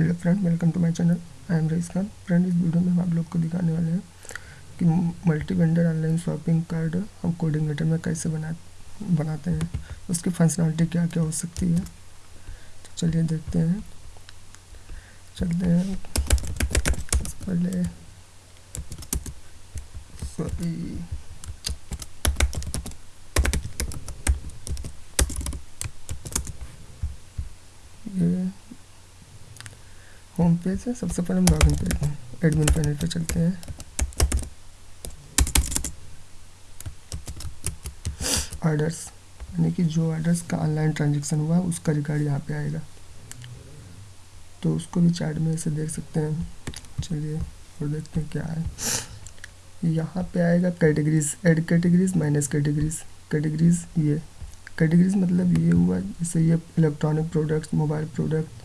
Hello friend welcome to my channel I am Rais Khan friend इस video में हम आप लोग को दिखाने वाले हैं कि multi vendor online shopping card हम कोडिंगेटर में कैसे बना, बनाते हैं, उसकी फंक्शनलिटी क्या क्या हो सकती है। तो चलिए देखते हैं। चलते हैं। पहले सॉरी ये होम पेज है, सबसे पहले हम लॉगिन पेज एडमिन पैनल पे चलते हैं। ऑर्डर्स यानी कि जो ऑर्डर्स का ऑनलाइन ट्रांजेक्शन हुआ, उसका रिकॉर्ड यहाँ पे आएगा। तो उसको भी चार्ट में ऐसे देख सकते हैं। चलिए, और देखते हैं क्या है। यहाँ पे आएगा categories add categories minus categories categories ये कैटेगरीज मतलब ये हुआ, जैसे ये electronic products mobile product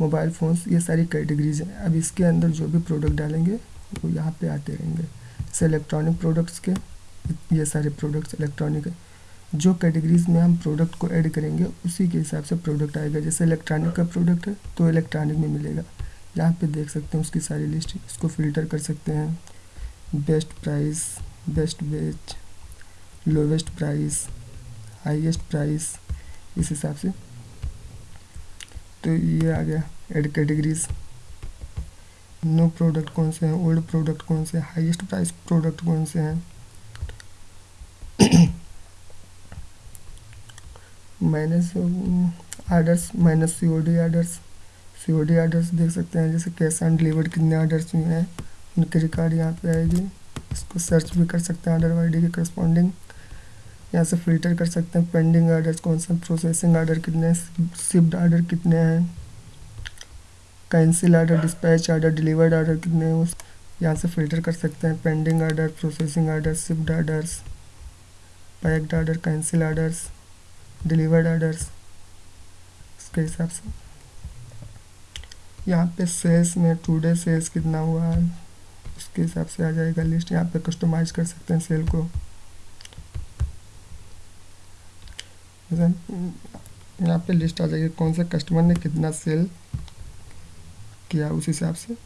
mobile phones, ये सारी कैटेगरीज हैं। अब इसके अंदर जो भी प्रोडक्ट डालेंगे, वो यहाँ पे आते रहेंगे। जैसे इलेक्ट्रॉनिक प्रोडक्ट्स के, ये सारे प्रोडक्ट्स इलेक्ट्रॉनिक जो कैटेगरीज में हम प्रोडक्ट को ऐड करेंगे, उसी के हिसाब से प्रोडक्ट आएगा। जैसे इलेक्ट्रॉनिक का प्रोडक्ट है तो इलेक्ट्रॉनिक में मिलेगा। यहाँ पे देख सकते हैं उसकी सारी लिस्ट इसको फ़िल्टर कर सकते हैं। बेस्ट प्राइस बेस्ट बेच लोवेस्ट प्राइस हाईएस्ट प्राइस इस हिसाब से। तो ये आ गया एड कैटेगरीज नो प्रोडक्ट कौन से हैं? ओल्ड प्रोडक्ट कौन से हैं? प्राइस प्रोडक्ट कौन से हैं? Minus orders minus C O D orders C O D orders देख सकते हैं, जैसे कैश ऑन डिलीवर्ड कितने आर्डर्स हुए हैं। उनके रिकॉर्ड यहाँ पे आएगी। इसको सर्च भी कर सकते हैं ऑर्डर आई के करस्पॉन्डिंग यहाँ से फ़िल्टर कर सकते हैं पेंडिंग आर्डर्स कौन सा प्रोसेसिंग आर्डर कितने शिफ्ट आर्डर कितने हैं cancel order dispatch order delivered order कितने हैं, उस यहाँ से फ़िल्टर कर सकते हैं pending order processing order shift orders packed order cancel orders delivered orders उसके हिसाब से। यहाँ पे सेल्स में टू डे सेल्स कितना हुआ है, उसके हिसाब से आ जाएगा लिस्ट यहाँ पे कस्टमाइज कर सकते हैं सेल को। यहाँ पे लिस्ट आ जाएगी कौन से कस्टमर ने कितना सेल किया उस हिसाब से।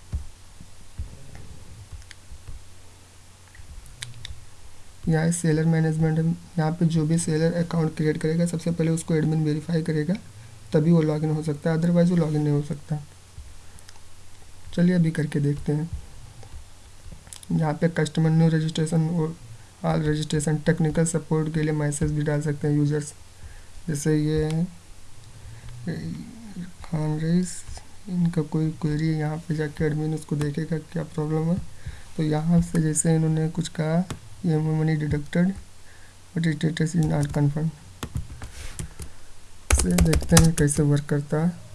यहाँ सेलर मैनेजमेंट यहाँ पे जो भी सेलर अकाउंट क्रिएट करेगा, सबसे पहले उसको एडमिन वेरीफाई करेगा, तभी वो लॉगिन हो सकता है अदरवाइज़ वो लॉगिन नहीं हो सकता। चलिए अभी करके देखते हैं। यहाँ पे कस्टमर न्यू रजिस्ट्रेशन और ऑल रजिस्ट्रेशन टेक्निकल सपोर्ट के लिए मैसेज भी डाल सकते हैं यूज़र्स जैसे ये खान रईस इनका कोई क्वेरी यहाँ पे जाके एडमिन उसको देखेगा क्या प्रॉब्लम है। तो यहाँ से जैसे इन्होंने कुछ कहा, ये money deducted but status is not confirm से देखते हैं कैसे वर्क करता है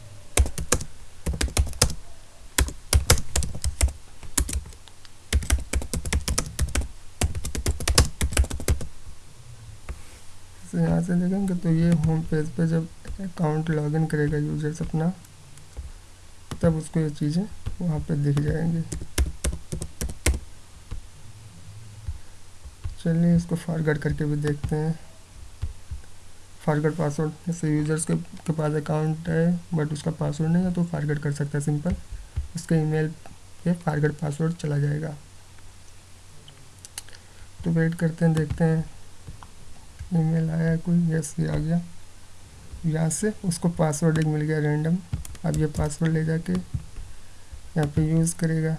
तो यहाँ से देखेंगे तो ये होम पेज पे जब अकाउंट लॉगिन करेगा यूज़र्स अपना तब उसको ये चीज़ें वहाँ पे दिख जाएँगी। चलिए इसको फॉरवर्ड करके भी देखते हैं। फॉरवर्ड पासवर्ड जैसे यूज़र्स के, के पास अकाउंट है बट उसका पासवर्ड नहीं है तो फॉरवर्ड कर सकता है सिंपल उसके ईमेल पे फॉरवर्ड पासवर्ड चला जाएगा। तो वेट करते हैं देखते हैं। ईमेल आया, कोई यस ये आ गया। यहाँ से उसको पासवर्ड एक मिल गया रैंडम अब ये पासवर्ड ले जाके यहाँ पे यूज़ करेगा।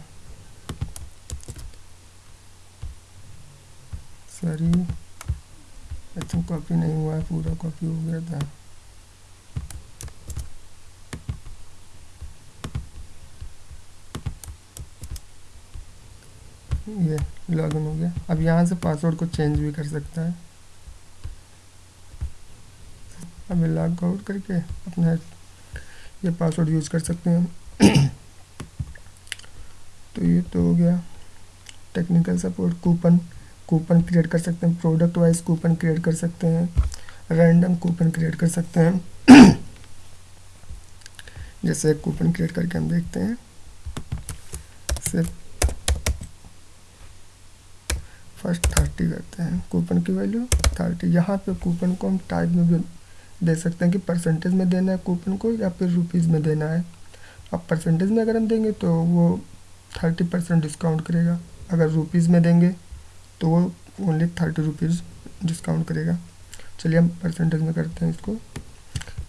सॉरी अच्छा कॉपी नहीं हुआ है, पूरा कॉपी हो गया था। ये लॉगिन हो गया। अब यहाँ से पासवर्ड को चेंज भी कर सकता है। अभी लॉग आउट करके अपना ये पासवर्ड यूज़ कर सकते हैं। तो ये तो हो गया। Technical support coupon coupon create कर सकते हैं। प्रोडक्ट वाइज कूपन क्रिएट कर सकते हैं। रैंडम कूपन क्रिएट कर सकते हैं। जैसे एक कूपन क्रिएट करके हम देखते हैं। सिर्फ़ फ़र्स्ट थर्टी करते हैं। कूपन की वैल्यू थर्टी यहाँ पे कूपन को हम टाइप में भी दे सकते हैं कि परसेंटेज में देना है कूपन को या फिर रुपीज़ में देना है। अब परसेंटेज में अगर हम देंगे तो वो थर्टी परसेंट डिस्काउंट करेगा। अगर रुपीज़ में देंगे तो वो ओनली थर्टी रुपीज़ डिस्काउंट करेगा। चलिए हम परसेंटेज में करते हैं इसको।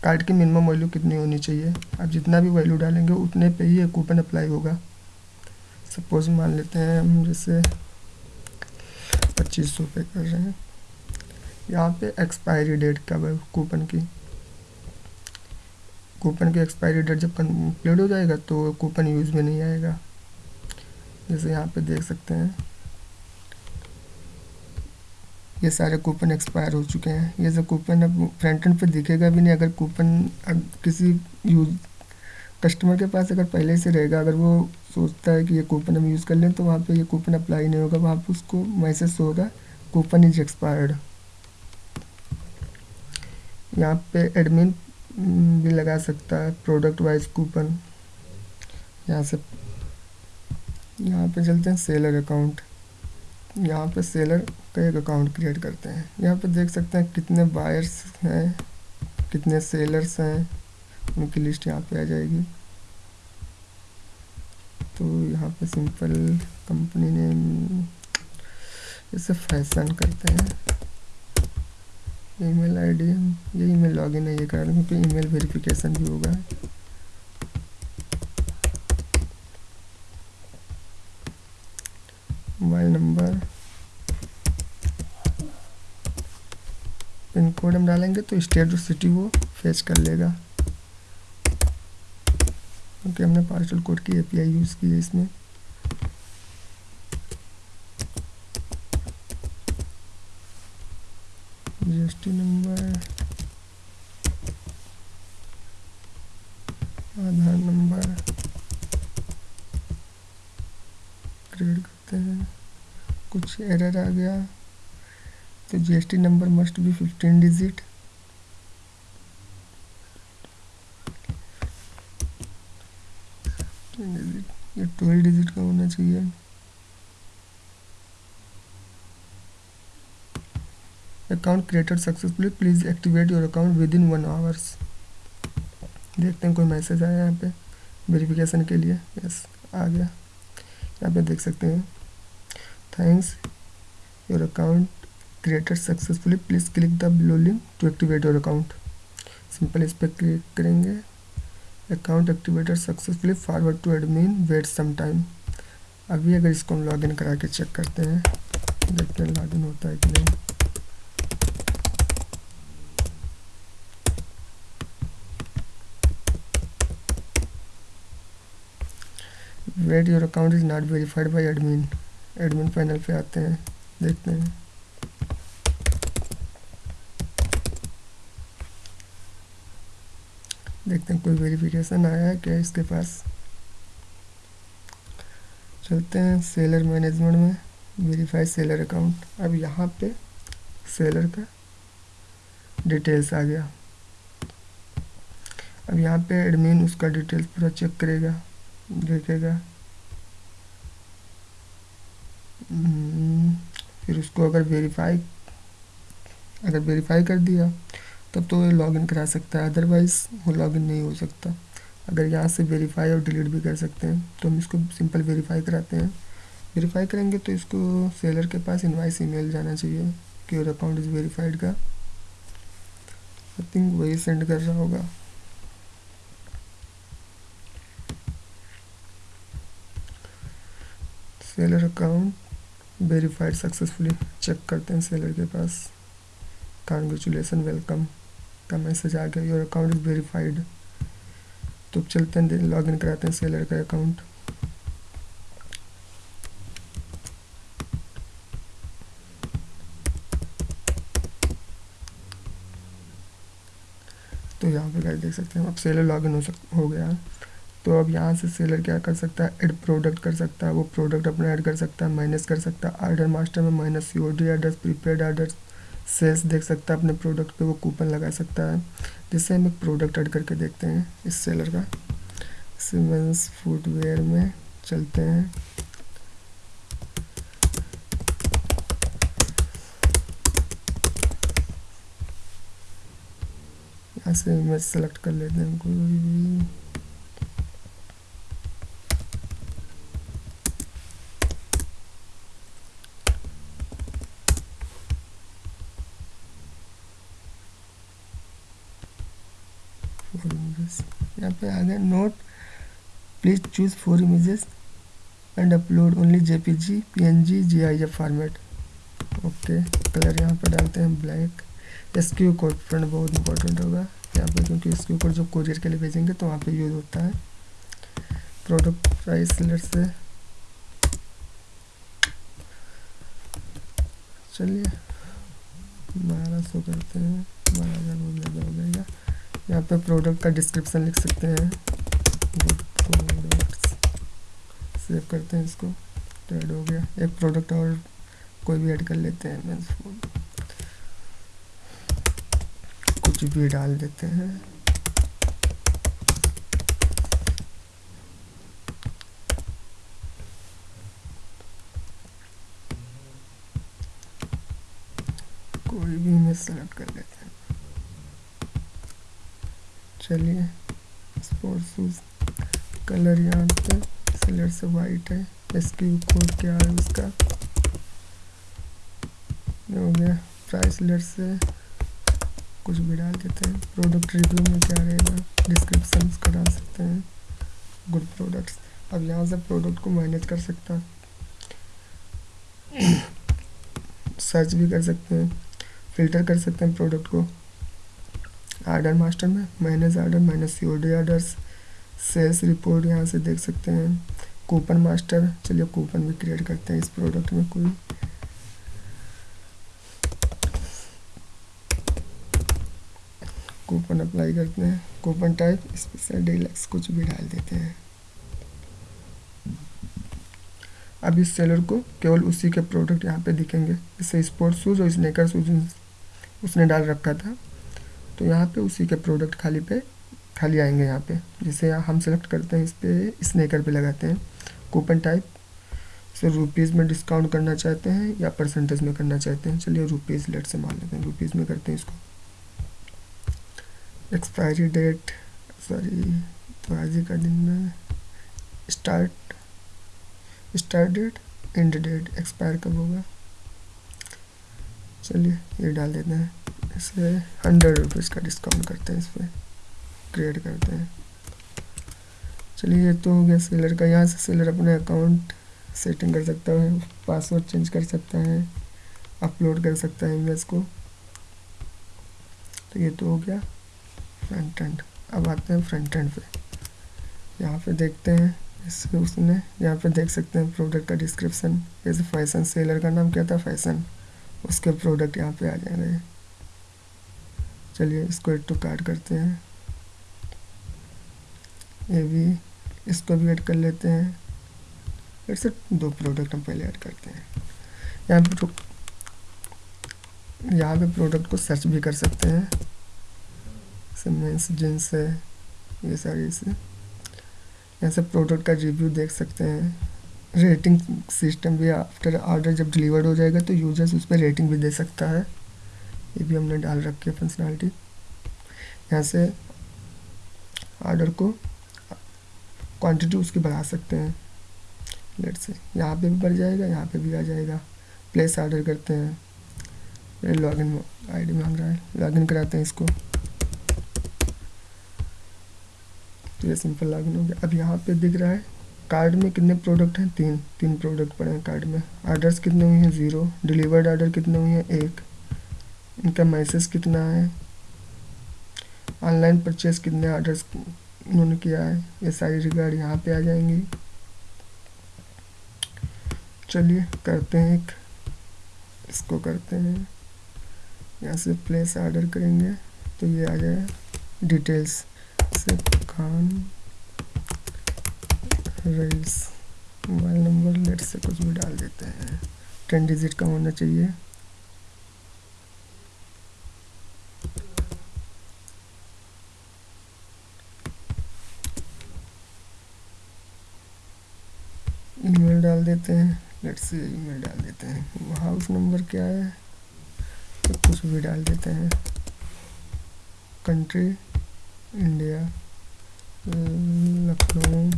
कार्ड की मिनिमम वैल्यू कितनी होनी चाहिए? आप जितना भी वैल्यू डालेंगे, उतने पे ही कूपन अप्लाई होगा। सपोज़ मान लेते हैं हम जैसे पच्चीस सौ पे कर रहे हैं। यहाँ पे एक्सपायरी डेट कब है कूपन की? कूपन की एक्सपायरी डेट जब कंप्लीट हो जाएगा तो कूपन यूज़ में नहीं आएगा। जैसे यहाँ पे देख सकते हैं। ये सारे कूपन एक्सपायर हो चुके हैं। ये सब कूपन अब फ्रंट एंड पे दिखेगा भी नहीं। अगर कूपन किसी यूज़ कस्टमर के पास अगर पहले से रहेगा, अगर वो सोचता है कि ये कूपन हम यूज़ कर लें तो वहाँ पे ये कूपन अप्लाई नहीं होगा। वहाँ पे उसको मैसेज होगा कूपन इज़ एक्सपायर्ड यहाँ पे एडमिन भी लगा सकता है प्रोडक्ट वाइज कूपन यहाँ से, यहाँ पे चलते हैं सेलर अकाउंट यहाँ पे सेलर का एक अकाउंट क्रिएट करते हैं। यहाँ पे देख सकते हैं कितने बायर्स हैं, कितने सेलर्स हैं। उनकी लिस्ट यहाँ पे आ जाएगी। तो यहाँ पे सिंपल कंपनी नेम इसे फ़ैशन करते हैं। ईमेल आईडी, ये ईमेल लॉगिन है, ये करा क्योंकि ईमेल वेरिफिकेशन भी होगा। मोबाइल नंबर पिन कोड हम डालेंगे तो स्टेट और सिटी वो फेच कर लेगा। क्योंकि हमने पार्सल कोड की एपीआई यूज़ की है इसमें। GST number Aadhaar number create करते हैं। कुछ एरर आ गया। तो GST number must be fifteen digit ये ट्वेल्व डिजिट का होना चाहिए। Account created successfully please activate your account within one hours देखते हैं, कोई मैसेज आया यहाँ पे? वेरिफिकेशन के लिए? यस आ गया। यहाँ पे देख सकते हैं। Thanks your account created successfully please click the blue link to activate your account simple इस पर क्लिक करेंगे। Account activated successfully forward to admin wait some time अभी अगर इसको हम लॉगिन करा के चेक करते हैं, देखते हैं लॉगिन होता है कि नहीं। Wait your account is not verified by admin admin panel पे आते हैं, देखते हैं। देखते हैं कोई वेरिफिकेशन आया है क्या इसके पास। चलते हैं सेलर मैनेजमेंट में वेरीफाई सेलर अकाउंट अब यहाँ पे सेलर का डिटेल्स आ गया। अब यहाँ पे एडमिन उसका डिटेल्स पूरा चेक करेगा। देखेगा। फिर उसको अगर वेरीफाई अगर वेरीफाई कर दिया, तब तो वो लॉगिन करा सकता है अदरवाइज़ वो लॉगिन नहीं हो सकता। अगर यहाँ से वेरीफाई और डिलीट भी कर सकते हैं तो हम इसको सिंपल वेरीफाई कराते हैं। वेरीफाई करेंगे तो इसको सेलर के पास इनवाइस ईमेल जाना चाहिए, कि और अकाउंट इज़ वेरीफाइड का। आई थिंक वही सेंड कर रहा होगा। Seller account verified successfully check करते हैं सेलर के पास। कॉन्ग्रेचुलेसन वेलकम का मैसेज आ गया योर अकाउंट इज़ वेरीफाइड तो चलते हैं लॉग इन कराते हैं सेलर का अकाउंट तो यहाँ पे गाइस देख सकते हैं, अब सेलर लॉगिन हो सक हो गया। तो अब यहाँ से सेलर क्या कर सकता है? ऐड प्रोडक्ट कर सकता है, वो प्रोडक्ट अपना ऐड कर सकता है माइनस कर सकता है। ऑर्डर मास्टर में minus C O D address prepaid address sales देख सकता है अपने प्रोडक्ट पे, वो कूपन लगा सकता है। जिससे हम एक प्रोडक्ट ऐड करके देखते हैं इस सेलर का। सीमेंस फुटवेयर में चलते हैं। यहाँ से इमेज सेलेक्ट कर लेते हैं। कोई भी पे आ गया note please choose four images and upload only JPG PNG GIF format okay colour यहाँ पर डालते हैं black S Q code friend बहुत इंपॉर्टेंट होगा। यहाँ पे क्योंकि एस क्यू कोड जब कोरियर के लिए भेजेंगे तो वहाँ पे यूज़ होता है। प्रोडक्ट प्राइस सेलर से। चलिए, बारह सौ करते हैं। बारह हज़ार बहुत ज़्यादा हो जाएगा यहाँ पे प्रोडक्ट का डिस्क्रिप्शन लिख सकते हैं। सेव करते हैं इसको। तो ऐड हो गया। एक प्रोडक्ट और कोई भी ऐड कर लेते हैं मैं कुछ भी डाल देते हैं कोई भी इमेज सेलेक्ट कर लेते हैं चलिए स्पोर्ट शूज़ कलर यहाँ पे सेलर से वाइट है। एसक्यू कोड क्या है उसका? हो गया प्राइस लेट से कुछ भी डाल देते हैं। प्रोडक्ट रिव्यू में क्या रहेगा? डिस्क्रिप्शन का डाल सकते हैं। गुड प्रोडक्ट्स अब यहाँ से प्रोडक्ट को मैनेज कर सकता सर्च भी कर सकते हैं। फ़िल्टर कर सकते हैं प्रोडक्ट को। आर्डर मास्टर में minus order minus C O D orders sales report यहाँ से देख सकते हैं। कूपन मास्टर चलिए कूपन भी क्रिएट करते हैं इस प्रोडक्ट में कोई। कूपन अप्लाई करते हैं। कूपन टाइप स्पेशल डीलक्स कुछ भी डाल देते हैं। अब इस सेलर को केवल उसी के प्रोडक्ट यहाँ पे दिखेंगे। जैसे स्पोर्ट्स शूज़ और स्नेकर शूज़ उसने डाल रखा था। तो यहाँ पे उसी के प्रोडक्ट खाली पे, खाली आएँगे यहाँ पे। जैसे हम सेलेक्ट करते हैं, इस पर स्नेकर पे लगाते हैं। कूपन टाइप सर रुपीज़ में डिस्काउंट करना चाहते हैं या परसेंटेज में करना चाहते हैं? चलिए रुपीज़ लेट से मान लेते हैं। रुपीज़ में करते हैं इसको। एक्सपायरी डेट सॉरी तो आज ही का दिन में start start date end date expire कब होगा? चलिए ये डाल देते हैं। इसे हंड्रेड रुपीज़ का डिस्काउंट करते हैं इस पर क्रिएट करते हैं। चलिए तो हो गया सेलर का। यहाँ से सेलर अपने अकाउंट सेटिंग कर सकता है पासवर्ड चेंज कर सकता है अपलोड कर सकता है इमेज को। तो ये तो हो गया फ्रंट एंड अब आते हैं फ्रंट एंड पे। यहाँ पे देखते हैं इसमें उसने, यहाँ पे देख सकते हैं प्रोडक्ट का डिस्क्रिप्शन जैसे फ़ैशन सेलर का नाम क्या था? फ़ैशन उसके प्रोडक्ट यहाँ पे आ जाएँगे। चलिए इसको एड टू कार्ड करते हैं। ये भी इसको भी ऐड कर लेते हैं। ऐसे दो प्रोडक्ट हम पहले ऐड करते हैं। यहाँ पे यहाँ पे प्रोडक्ट को सर्च भी कर सकते हैं। मेंस जींस है, ये सारी से यहाँ से प्रोडक्ट का रिव्यू देख सकते हैं। रेटिंग सिस्टम भी आफ्टर ऑर्डर जब डिलीवर्ड हो जाएगा तो यूज़र्स उस पर रेटिंग भी दे सकता है। ये भी हमने डाल रखी है फंक्शनैलिटी यहाँ से ऑर्डर को क्वांटिटी उसकी बढ़ा सकते हैं। लेट से यहाँ पे भी बढ़ जाएगा, यहाँ पे भी आ जाएगा। प्लेस ऑर्डर करते हैं। लॉगिन आईडी मांग रहा। है लॉगिन कराते हैं इसको। तो ये सिंपल लॉगिन हो गया। अब यहाँ पे दिख रहा है कार्ड में कितने प्रोडक्ट हैं? तीन। तीन प्रोडक्ट पड़े हैं कार्ड में। आर्डर्स कितने हुए हैं? ज़ीरो डिलीवर्ड आर्डर कितने हुए हैं? एक। इनका मैसेज कितना है? ऑनलाइन परचेज कितने ऑर्डर्स उन्होंने किया है? ये सारी रिगार्ड यहाँ पे आ जाएँगी। चलिए, करते हैं एक। इसको करते हैं। यहाँ से प्लेस ऑर्डर करेंगे तो ये आ जाए। डिटेल्स से खान रईस मोबाइल नंबर लेट से कुछ भी डाल देते हैं। टेन डिजिट का होना चाहिए ईमेल डाल देते हैं। लेट से ईमेल डाल देते हैं। हाउस नंबर क्या है? तो कुछ भी डाल देते हैं। Country India Lucknow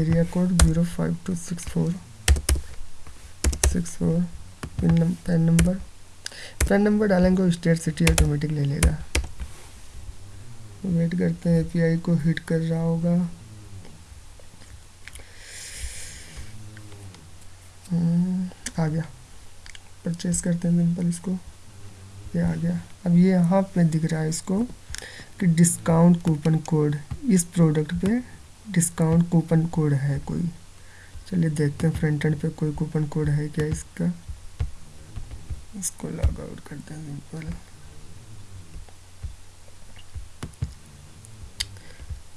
area code zero five two six four six four pin PAN number PAN number डालेंगे स्टेट सिटी ऑटोमेटिक ले लेगा। वेट करते हैं एपीआई को हिट कर रहा होगा। आ गया। परचेस करते हैं सिंपल इसको। ये आ गया। अब ये यहाँ पे दिख रहा है इसको कि डिस्काउंट कूपन कोड इस प्रोडक्ट पे डिस्काउंट कूपन कोड है कोई। चलिए देखते हैं फ्रंट एंड पे कोई कूपन कोड है क्या इसका। इसको लॉग आउट करते हैं सिंपल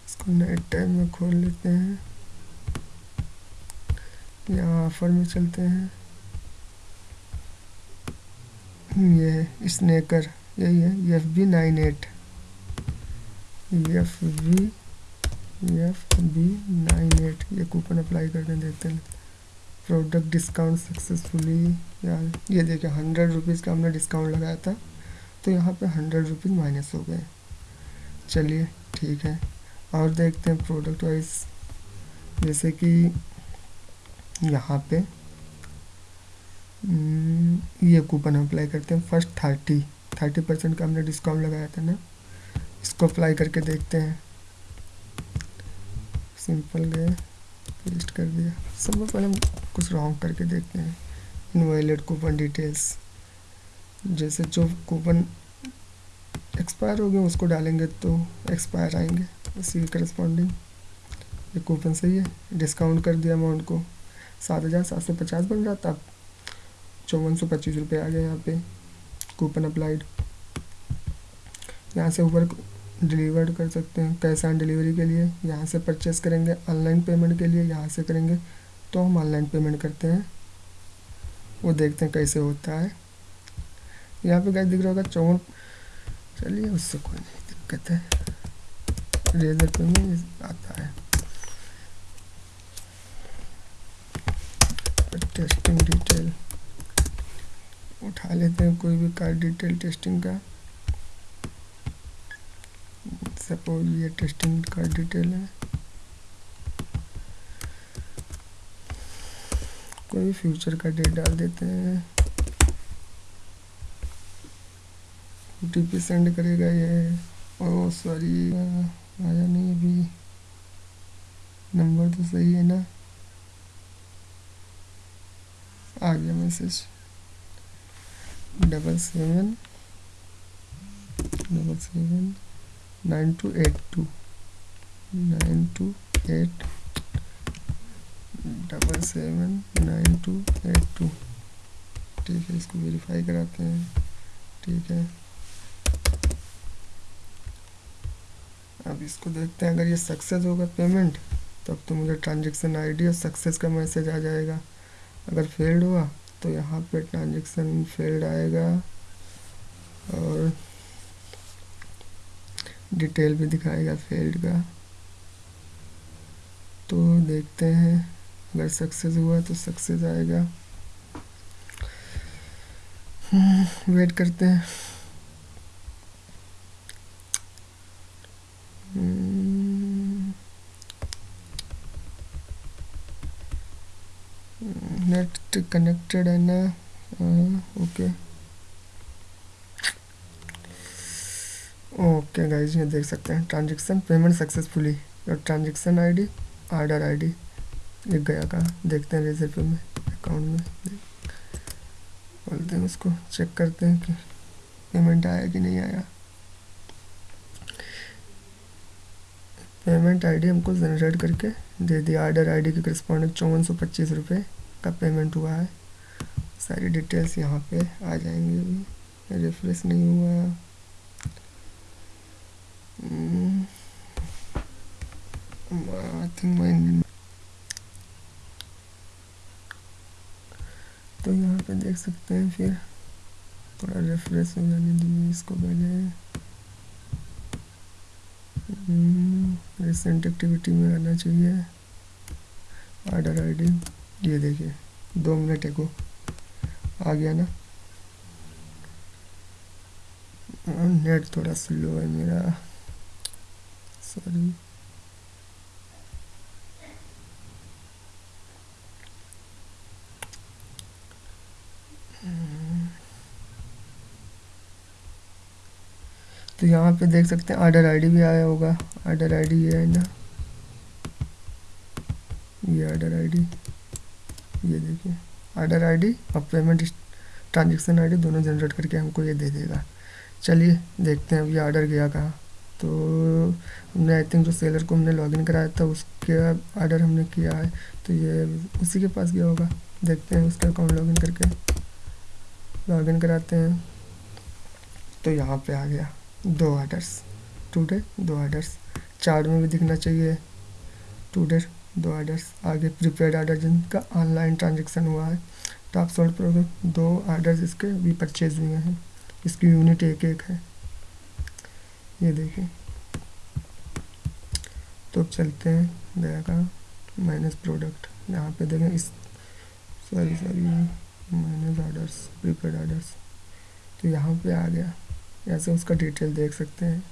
इसको नए टैब में खोल लेते हैं। यहाँ ऑफ़र में चलते हैं। ये स्नेकर, यही है F B nine eight. F B F B nine eight, ये कूपन अप्लाई करके देखते हैं। प्रोडक्ट डिस्काउंट सक्सेसफुली यार, ये देखिए हंड्रेड रुपीज़ का हमने डिस्काउंट लगाया था तो यहाँ पे हंड्रेड रुपीज़ माइनस हो गए। चलिए, ठीक है, और देखते हैं प्रोडक्ट वाइज जैसे कि यहाँ पे। हम्म, ये कूपन अप्लाई करते हैं फ़र्स्ट थर्टी थर्टी परसेंट का हमने डिस्काउंट लगाया था ना। इसको अप्लाई करके देखते हैं। सिंपल गए पेस्ट कर दिया। सबसे पहले हम कुछ रॉन्ग करके देखते हैं। इनवाइलेट कूपन डिटेल्स जैसे जो कूपन एक्सपायर हो गए उसको डालेंगे तो एक्सपायर आएँगे। के करस्पॉन्डिंग ये कूपन सही है। डिस्काउंट कर दिया अमाउंट को। सात हज़ार सात सौ पचास बन रहा था चौवन सौ पच्चीस रुपये आ गए यहाँ पे कूपन अप्लाइड यहाँ से ऊपर डिलीवर्ड कर सकते हैं कैश ऑन डिलीवरी के लिए। यहाँ से परचेस करेंगे ऑनलाइन पेमेंट के लिए, यहाँ से करेंगे तो हम ऑनलाइन पेमेंट करते हैं। वो देखते हैं कैसे होता है। यहाँ पे क्या दिख रहा होगा चौवन, चलिए उससे कोई नहीं दिक्कत है। रेजर पे में आता है। टेस्टिंग डिटेल उठा लेते हैं कोई भी कार्ड डिटेल टेस्टिंग का। सपोज़ ये टेस्टिंग कार्ड डिटेल है। कोई भी फ्यूचर का डेट डाल देते हैं। ओ सेंड करेगा ये। ओ सॉरी आया नहीं अभी। नंबर तो सही है ना? आ गया message double seven double seven nine two eight two nine two eight double seven nine two eight two ठीक है, इसको वेरीफाई कराते हैं। ठीक है। अब इसको देखते हैं, अगर ये सक्सेस होगा पेमेंट तब तो मुझे ट्रांजेक्शन आईडी और सक्सेस का मैसेज आ जाएगा। अगर फेल्ड हुआ तो यहाँ पे ट्रांजेक्शन फेल्ड आएगा। और डिटेल भी दिखाएगा फेल्ड का। तो देखते हैं अगर सक्सेस हुआ तो सक्सेस आएगा। वेट हम्म, करते हैं। नेट कनेक्टेड है ना ओके ओके गाइज़ ये देख सकते हैं ट्रांजेक्शन पेमेंट सक्सेसफुली और ट्रांजेक्शन आईडी आर्डर आईडी लिख गया कहाँ? देखते हैं रिज़ल्ट में अकाउंट में बोलते हैं उसको चेक करते हैं कि पेमेंट आया कि नहीं आया। पेमेंट आईडी हमको जनरेट करके दे दिया। आर्डर आईडी के करस्पॉन्डिंग चौवन सौ पच्चीस रुपये का पेमेंट हुआ है। सारी डिटेल्स यहाँ पे आ जाएँगी अभी। रिफ्रेश नहीं हुआ। आई थिंक माई तो यहाँ पे देख सकते हैं फिर। थोड़ा रिफ्रेश हो जाने दीजिए इसको पहले रिसेंट एक्टिविटी में आना चाहिए। ऑर्डर आईडी ये देखिए, दो मिनट को आ गया ना। नेट थोड़ा स्लो है मेरा। सॉरी तो यहाँ पे देख सकते हैं आर्डर आईडी भी आया होगा। आर्डर आईडी ये है ना। ये आर्डर आईडी ये देखिए आर्डर आईडी और पेमेंट ट्रांजेक्शन आईडी दोनों जनरेट करके हमको ये दे देगा। चलिए, देखते हैं अब अभी आर्डर गया कहाँ। तो हमने आई थिंक जो सेलर को हमने लॉगिन कराया था, उसके आर्डर हमने किया है। तो ये उसी के पास गया होगा। देखते हैं उसका अकाउंट लॉगिन करके। लॉगिन कराते हैं। तो यहाँ पे आ गया। दो ऑर्डर्स टुडे दो ऑर्डर्स चार्ट में भी दिखना चाहिए। टुडे दो ऑर्डर्स आगे प्रीपेड ऑर्डर जिनका ऑनलाइन ट्रांजेक्शन हुआ है टॉप सोल्ड प्रोडक्ट दो ऑर्डर्स इसके भी परचेज हुए हैं। इसकी यूनिट एक एक है। ये देखिए। तो चलते हैं गया का माइनस प्रोडक्ट यहाँ पे देखें इस sorry sorry minus orders prepaid orders तो यहाँ पे आ गया। ऐसे उसका डिटेल देख सकते हैं।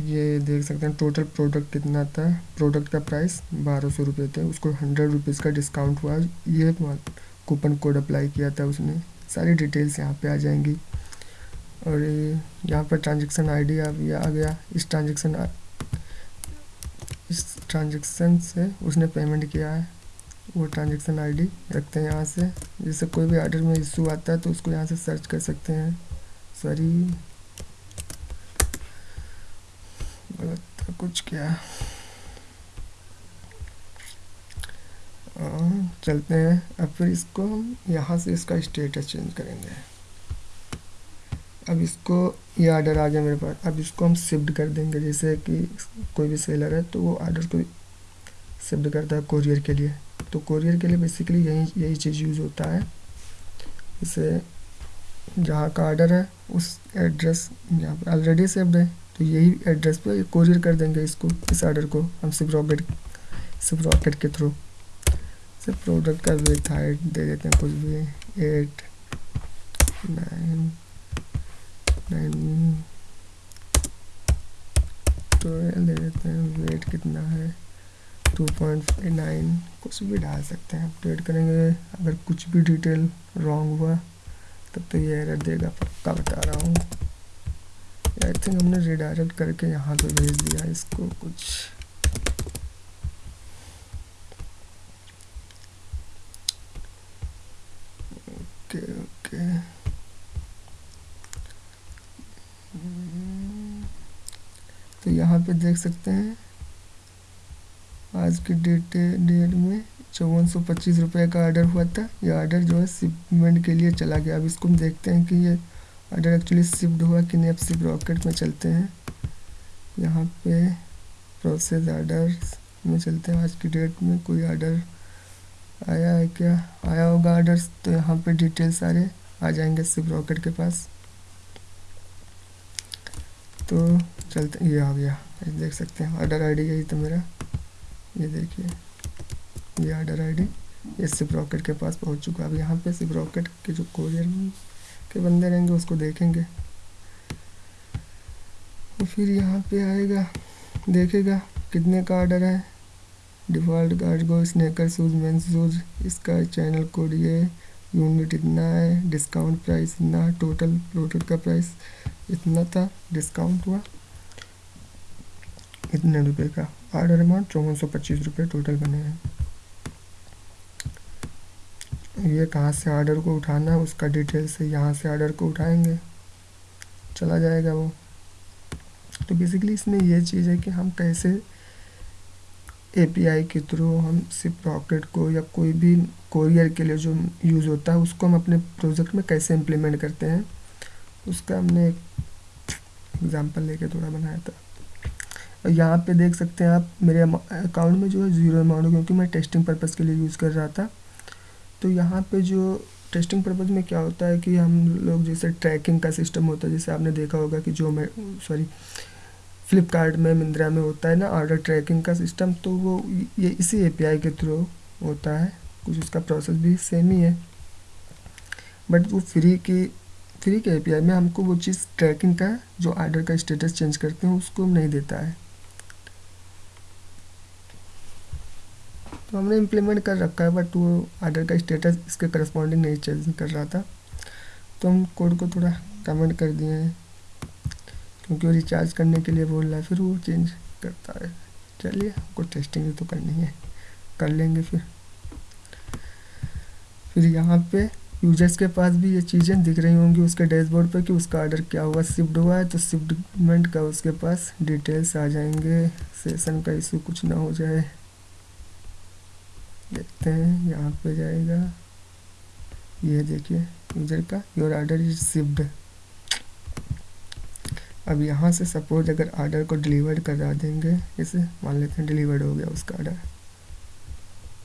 ये देख सकते हैं टोटल प्रोडक्ट कितना था? प्रोडक्ट का प्राइस बारह सौ रुपये थे। उसको हंड्रेड रुपीज़ का डिस्काउंट हुआ। ये कूपन कोड अप्लाई किया था उसने। सारी डिटेल्स यहाँ पे आ जाएँगी। और ये यहाँ पर ट्रांजेक्शन आईडी आ गया। इस ट्रांजेक्शन इस ट्रांजेक्शन से उसने पेमेंट किया है। वो ट्रांजेक्शन आईडी रखते हैं यहाँ से। जैसे कोई भी ऑर्डर में इशू आता है तो उसको यहाँ से सर्च कर सकते हैं। सॉरी गलत कुछ क्या? आ, चलते हैं। अब फिर इसको हम यहाँ से इसका स्टेटस चेंज करेंगे। अब इसको ये ऑर्डर आ गया मेरे पास। अब इसको हम शिफ्ट कर देंगे। जैसे कि कोई भी सेलर है तो वो ऑर्डर को शिफ्ट करता है कोरियर के लिए। तो कोरियर के लिए बेसिकली यही यही चीज़ यूज़ होता है। इसे जहाँ का आर्डर है उस एड्रेस यहाँ पर ऑलरेडी सेव्ड है। तो यही एड्रेस पे कोरियर कर देंगे इसको, इस ऑर्डर को, हम सिप रॉकेट सिर्फ़ रॉकेट के थ्रू सिर्फ़ प्रोडक्ट का वेट हाइट दे देते हैं, कुछ भी। एट नाइन नाइन ट्वेल्व दे देते हैं। वेट कितना है? टू पॉइंट नाइन कुछ भी डाल सकते हैं। अपडेट करेंगे। अगर कुछ भी डिटेल रॉन्ग हुआ, तब तो ये एरर देगा, पक्का बता रहा हूँ। आई थिंक हमने रिडायरेक्ट करके यहाँ पे भेज दिया इसको कुछ। Okay okay. तो यहाँ पे देख सकते हैं, आज की डेट डेट में चौवन सौ पच्चीस रुपये का ऑर्डर हुआ था। ये ऑर्डर जो है शिपमेंट के लिए चला गया। अब इसको हम देखते हैं कि ये ऑर्डर एक्चुअली शिफ्ट हुआ कि नहीं, अब सिप रॉकेट में चलते हैं। यहाँ पे प्रोसेस ऑर्डर में चलते हैं। आज की डेट में कोई ऑर्डर आया है क्या? आया होगा ऑर्डर्स तो यहाँ पे डिटेल सारे आ जाएँगे सिप रॉकेट के पास। तो चलते, ये आ गया। देख सकते हैं ऑर्डर आईडी यही तो मेरा। ये देखिए, ये ऑर्डर आईडी ये सिप रॉकेट के पास पहुँच चुका है। अब यहाँ पे सिप रॉकेट के जो कोरियर के बंदे रहेंगे, उसको देखेंगे। तो फिर यहाँ पे आएगा, देखेगा कितने का आर्डर है। Default card go sneaker shoes men shoes, इसका चैनल कोड ये, यूनिट इतना है, डिस्काउंट प्राइस इतना, टोटल प्रोडक्ट का प्राइस इतना था, डिस्काउंट हुआ। इतने रुपए का। आर्डर अमाउंट चौवन सौ पच्चीस रुपये टोटल बने हैं। ये कहाँ से ऑर्डर को उठाना है, उसका डिटेल से यहाँ से ऑर्डर को उठाएँगे। चला जाएगा वो। तो बेसिकली इसमें ये चीज़ है कि हम कैसे एपीआई के थ्रू हम सिर्फ़ रॉकेट को या कोई भी कोरियर के लिए जो यूज़ होता है, उसको हम अपने प्रोजेक्ट में कैसे इम्प्लीमेंट करते हैं, उसका हमने एक एग्ज़ाम्पल लेके थोड़ा बनाया था। और यहाँ पे देख सकते हैं आप, मेरे अकाउंट में जो है ज़ीरो अमाउंट क्योंकि मैं टेस्टिंग पर्पज़ के लिए यूज़ कर रहा था। तो यहाँ पे जो टेस्टिंग पर्पज़ में क्या होता है कि हम लोग जैसे ट्रैकिंग का सिस्टम होता है, जैसे आपने देखा होगा कि जो मैं सॉरी फ्लिपकार्ट में मिंत्रा में होता है ना ऑर्डर ट्रैकिंग का सिस्टम तो वो ये इसी एपीआई के थ्रू होता है। कुछ उसका प्रोसेस भी सेम ही है। बट वो फ्री की फ्री के एपीआई में हमको वो चीज़ ट्रैकिंग का, जो ऑर्डर का स्टेटस चेंज करते हैं, उसको नहीं देता है। तो हमने इम्प्लीमेंट कर रखा है बट वो आर्डर का स्टेटस इसके करस्पॉन्डिंग नहीं चेंज कर रहा था। तो हम कोड को थोड़ा कमेंट कर दिए हैं, क्योंकि वो रिचार्ज करने के लिए बोल रहा है, फिर वो चेंज करता है। चलिए, हमको टेस्टिंग तो करनी है, कर लेंगे फिर। फिर यहाँ पे यूज़र्स के पास भी ये चीज़ें दिख रही होंगी उसके डैशबोर्ड पे कि उसका ऑर्डर क्या हुआ शिफ्ट हुआ है तो शिफ्टमेंट का उसके पास डिटेल्स आ जाएँगे सेशन का इशू कुछ ना हो जाए। देखते हैं, यहाँ पे जाएगा। ये देखिए यूज़र का योर ऑर्डर इज़ शिफ्ट अब यहाँ से सपोज़ अगर ऑर्डर को डिलीवर करा देंगे इसे मान लेते हैं डिलीवर्ड हो गया उसका ऑर्डर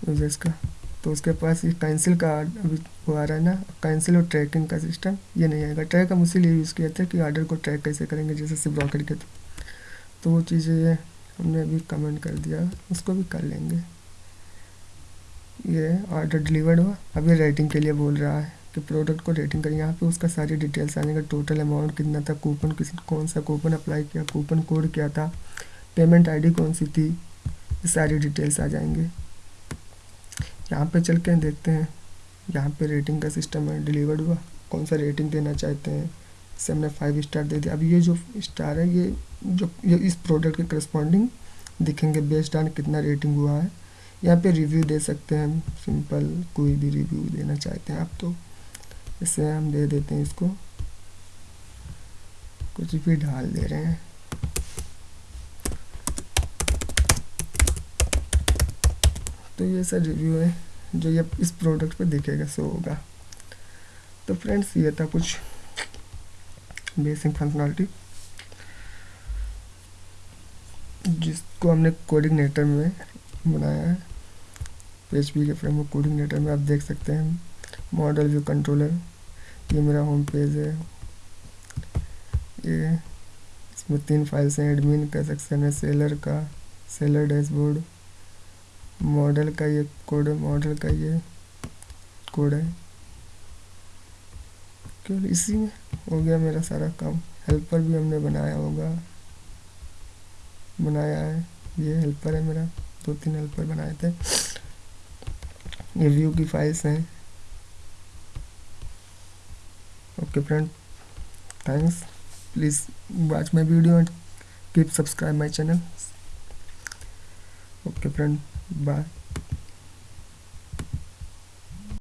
यूज़र्स का। तो उसके पास ये कैंसिल का अभी वो आ रहा है ना कैंसिल और ट्रैकिंग का सिस्टम ये नहीं आएगा। ट्रैक हम उसी लिए यूज़ किया था कि ऑर्डर को ट्रैक कैसे करेंगे, जैसे सिर्फ़ ब्रॉकर के तो वो चीज़ें हमने अभी कमेंट कर दिया, उसको भी कर लेंगे। ये ऑर्डर डिलीवर्ड हुआ। अब ये रेटिंग के लिए बोल रहा है कि प्रोडक्ट को रेटिंग करें। यहाँ पे उसका सारी डिटेल्स आने का टोटल अमाउंट कितना था कूपन किस, कौन सा कूपन अप्लाई किया कूपन कोड क्या था पेमेंट आईडी कौन सी थी, ये सारी डिटेल्स आ जाएँगे। यहाँ पे चल के देखते हैं। यहाँ पे रेटिंग का सिस्टम है डिलीवर्ड हुआ। कौन सा रेटिंग देना चाहते हैं? इससे हमने फाइव स्टार दे दिया। अब ये जो स्टार है, ये जो, ये इस प्रोडक्ट के करस्पॉन्डिंग दिखेंगे बेस्ड ऑन कितना रेटिंग हुआ है। यहाँ पे रिव्यू दे सकते हैं हम सिंपल कोई भी रिव्यू देना चाहते हैं आप तो। इससे हम दे देते हैं इसको। कुछ भी डाल दे रहे हैं। तो ये सर रिव्यू है, जो ये इस प्रोडक्ट पे दिखेगा सो होगा। तो फ्रेंड्स ये था कुछ बेसिक फंक्शनलिटी जिसको हमने कोडिंगनेटर में बनाया है। पेज पी के फ्रेमवर्क कोडिंगनेटर में आप देख सकते हैं। मॉडल व्यू कंट्रोलर ये मेरा होम पेज है। ये इसमें तीन फाइल्स हैं एडमिन का सेक्शन है सेलर का सेलर डैशबोर्ड मॉडल का ये कोड है मॉडल का ये कोड है। केवल इसी में हो गया मेरा सारा काम। हेल्पर भी हमने बनाया होगा। बनाया है। ये हेल्पर है मेरा। दो तीन हेल्पर बनाए थे। ये व्यू की फाइल्स हैं। Okay friend thanks please watch my video and keep subscribe my channel okay friend Bye.